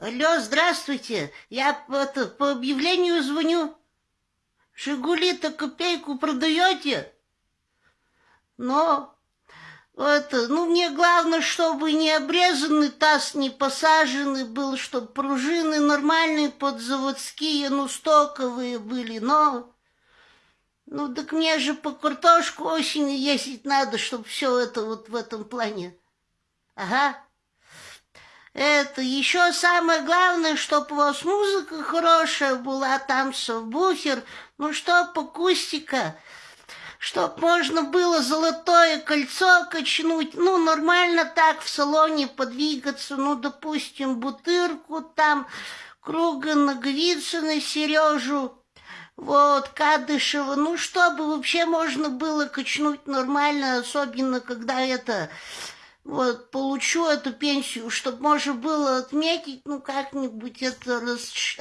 Алло, здравствуйте. Я это, по объявлению звоню. Жигули-то копейку продаете? Но это, ну, мне главное, чтобы не обрезанный таз, не посаженный был, чтобы пружины нормальные подзаводские, ну, стоковые были, но... Ну, так мне же по картошку осенью ездить надо, чтобы все это вот в этом плане. Ага. Это еще самое главное, чтоб у вас музыка хорошая была, там совбухер, ну чтоб акустика, чтоб можно было золотое кольцо качнуть, ну нормально так в салоне подвигаться, ну допустим бутырку там, круга Наговицына, Сережу, вот, Кадышева, ну чтобы вообще можно было качнуть нормально, особенно когда это вот, получу эту пенсию, чтобы можно было отметить, ну, как-нибудь это рас...